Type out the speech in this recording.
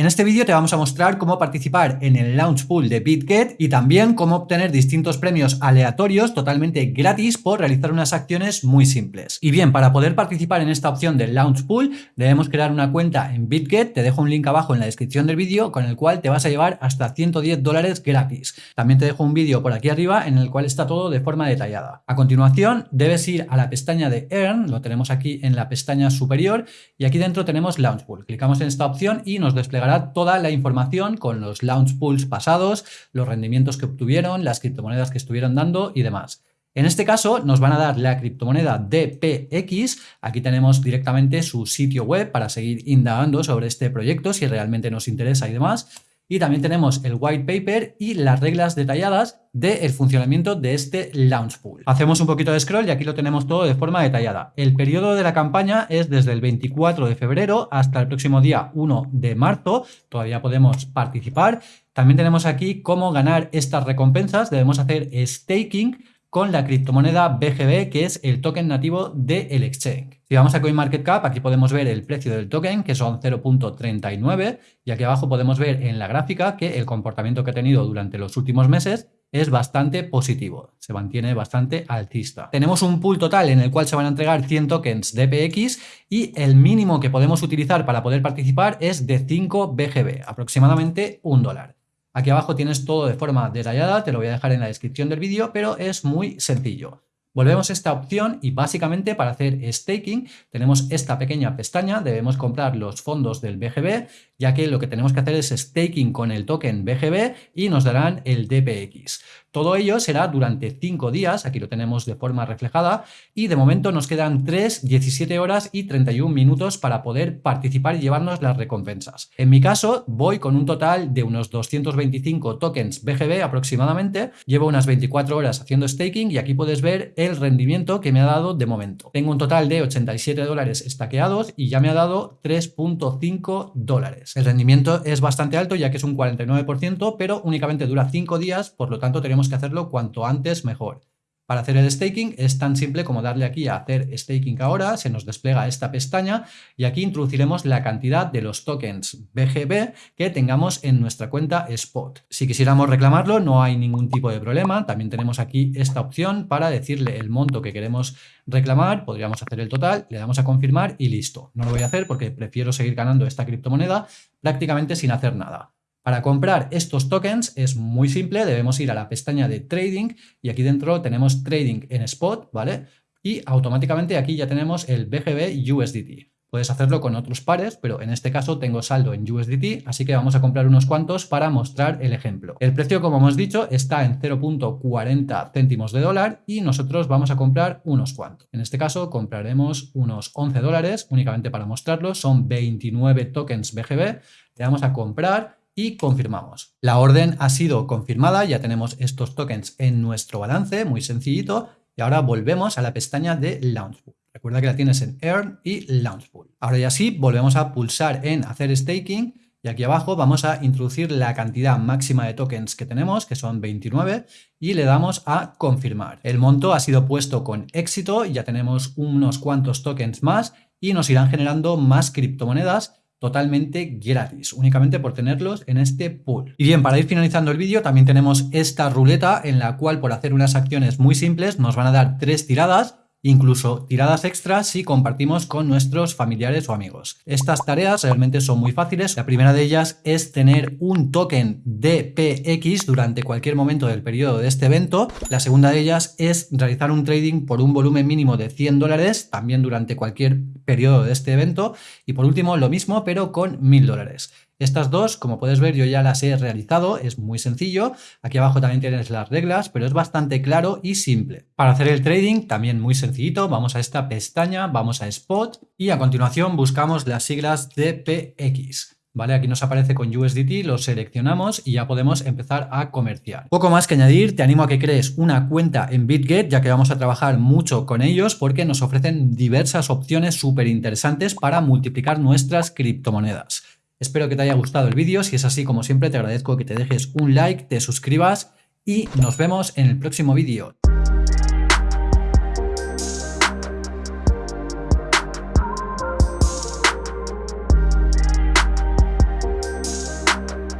En este vídeo te vamos a mostrar cómo participar en el Launch Pool de BitGet y también cómo obtener distintos premios aleatorios totalmente gratis por realizar unas acciones muy simples. Y bien, para poder participar en esta opción del Launch Pool debemos crear una cuenta en BitGet, te dejo un link abajo en la descripción del vídeo con el cual te vas a llevar hasta 110 dólares gratis. También te dejo un vídeo por aquí arriba en el cual está todo de forma detallada. A continuación debes ir a la pestaña de Earn, lo tenemos aquí en la pestaña superior y aquí dentro tenemos Launch Pool. Clicamos en esta opción y nos desplegará toda la información con los launch pools pasados, los rendimientos que obtuvieron, las criptomonedas que estuvieron dando y demás. En este caso nos van a dar la criptomoneda DPX, aquí tenemos directamente su sitio web para seguir indagando sobre este proyecto si realmente nos interesa y demás. Y también tenemos el white paper y las reglas detalladas del funcionamiento de este launch pool. Hacemos un poquito de scroll y aquí lo tenemos todo de forma detallada. El periodo de la campaña es desde el 24 de febrero hasta el próximo día 1 de marzo. Todavía podemos participar. También tenemos aquí cómo ganar estas recompensas. Debemos hacer staking con la criptomoneda BGB, que es el token nativo del exchange. Si vamos a CoinMarketCap, aquí podemos ver el precio del token, que son 0.39, y aquí abajo podemos ver en la gráfica que el comportamiento que ha tenido durante los últimos meses es bastante positivo, se mantiene bastante alcista. Tenemos un pool total en el cual se van a entregar 100 tokens DPX y el mínimo que podemos utilizar para poder participar es de 5 BGB, aproximadamente un dólar. Aquí abajo tienes todo de forma detallada, te lo voy a dejar en la descripción del vídeo, pero es muy sencillo. Volvemos a esta opción y básicamente para hacer staking tenemos esta pequeña pestaña, debemos comprar los fondos del BGB, ya que lo que tenemos que hacer es staking con el token BGB y nos darán el DPX. Todo ello será durante 5 días, aquí lo tenemos de forma reflejada, y de momento nos quedan 3, 17 horas y 31 minutos para poder participar y llevarnos las recompensas. En mi caso, voy con un total de unos 225 tokens BGB aproximadamente, llevo unas 24 horas haciendo staking y aquí puedes ver el rendimiento que me ha dado de momento. Tengo un total de 87 dólares estaqueados y ya me ha dado 3.5 dólares. El rendimiento es bastante alto ya que es un 49%, pero únicamente dura 5 días, por lo tanto que hacerlo cuanto antes mejor. Para hacer el staking es tan simple como darle aquí a hacer staking ahora, se nos despliega esta pestaña y aquí introduciremos la cantidad de los tokens BGB que tengamos en nuestra cuenta Spot. Si quisiéramos reclamarlo no hay ningún tipo de problema, también tenemos aquí esta opción para decirle el monto que queremos reclamar, podríamos hacer el total, le damos a confirmar y listo. No lo voy a hacer porque prefiero seguir ganando esta criptomoneda prácticamente sin hacer nada. Para comprar estos tokens es muy simple, debemos ir a la pestaña de Trading y aquí dentro tenemos Trading en Spot, ¿vale? Y automáticamente aquí ya tenemos el BGB USDT. Puedes hacerlo con otros pares, pero en este caso tengo saldo en USDT, así que vamos a comprar unos cuantos para mostrar el ejemplo. El precio, como hemos dicho, está en 0.40 céntimos de dólar y nosotros vamos a comprar unos cuantos. En este caso compraremos unos 11 dólares únicamente para mostrarlo, son 29 tokens BGB, le damos a comprar y confirmamos. La orden ha sido confirmada, ya tenemos estos tokens en nuestro balance, muy sencillito, y ahora volvemos a la pestaña de Launchpool. Recuerda que la tienes en Earn y Launchpool. Ahora ya sí, volvemos a pulsar en hacer staking y aquí abajo vamos a introducir la cantidad máxima de tokens que tenemos, que son 29, y le damos a confirmar. El monto ha sido puesto con éxito, ya tenemos unos cuantos tokens más y nos irán generando más criptomonedas totalmente gratis, únicamente por tenerlos en este pool. Y bien, para ir finalizando el vídeo también tenemos esta ruleta en la cual por hacer unas acciones muy simples nos van a dar tres tiradas incluso tiradas extras si compartimos con nuestros familiares o amigos. Estas tareas realmente son muy fáciles. La primera de ellas es tener un token DPX durante cualquier momento del periodo de este evento. La segunda de ellas es realizar un trading por un volumen mínimo de 100 dólares también durante cualquier periodo de este evento. Y por último, lo mismo pero con 1000 dólares. Estas dos, como puedes ver, yo ya las he realizado, es muy sencillo. Aquí abajo también tienes las reglas, pero es bastante claro y simple. Para hacer el trading, también muy sencillito, vamos a esta pestaña, vamos a Spot y a continuación buscamos las siglas DPX. ¿Vale? Aquí nos aparece con USDT, lo seleccionamos y ya podemos empezar a comerciar. Poco más que añadir, te animo a que crees una cuenta en BitGet, ya que vamos a trabajar mucho con ellos porque nos ofrecen diversas opciones súper interesantes para multiplicar nuestras criptomonedas. Espero que te haya gustado el vídeo, si es así como siempre te agradezco que te dejes un like, te suscribas y nos vemos en el próximo vídeo.